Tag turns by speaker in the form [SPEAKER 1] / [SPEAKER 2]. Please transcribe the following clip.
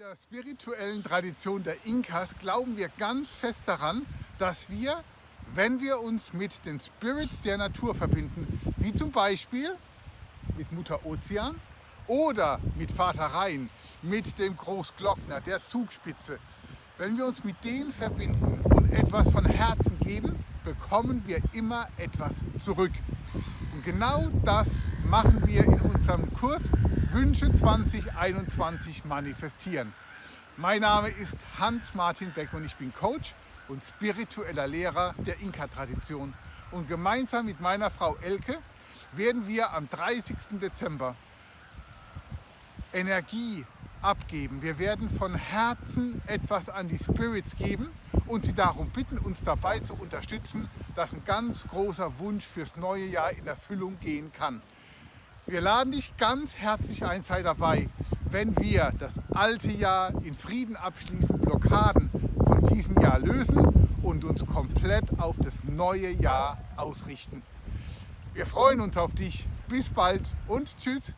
[SPEAKER 1] der spirituellen Tradition der Inkas glauben wir ganz fest daran, dass wir, wenn wir uns mit den Spirits der Natur verbinden, wie zum Beispiel mit Mutter Ozean oder mit Vater Rhein, mit dem Großglockner, der Zugspitze, wenn wir uns mit denen verbinden und etwas von Herzen geben, bekommen wir immer etwas zurück. Und genau das machen wir in unserem Kurs Wünsche 2021 manifestieren. Mein Name ist Hans-Martin Beck und ich bin Coach und spiritueller Lehrer der Inka-Tradition. Und gemeinsam mit meiner Frau Elke werden wir am 30. Dezember Energie abgeben. Wir werden von Herzen etwas an die Spirits geben und sie darum bitten, uns dabei zu unterstützen, dass ein ganz großer Wunsch fürs neue Jahr in Erfüllung gehen kann. Wir laden dich ganz herzlich ein, sei dabei, wenn wir das alte Jahr in Frieden abschließen, Blockaden von diesem Jahr lösen und uns komplett auf das neue Jahr ausrichten. Wir freuen uns auf dich. Bis bald und tschüss.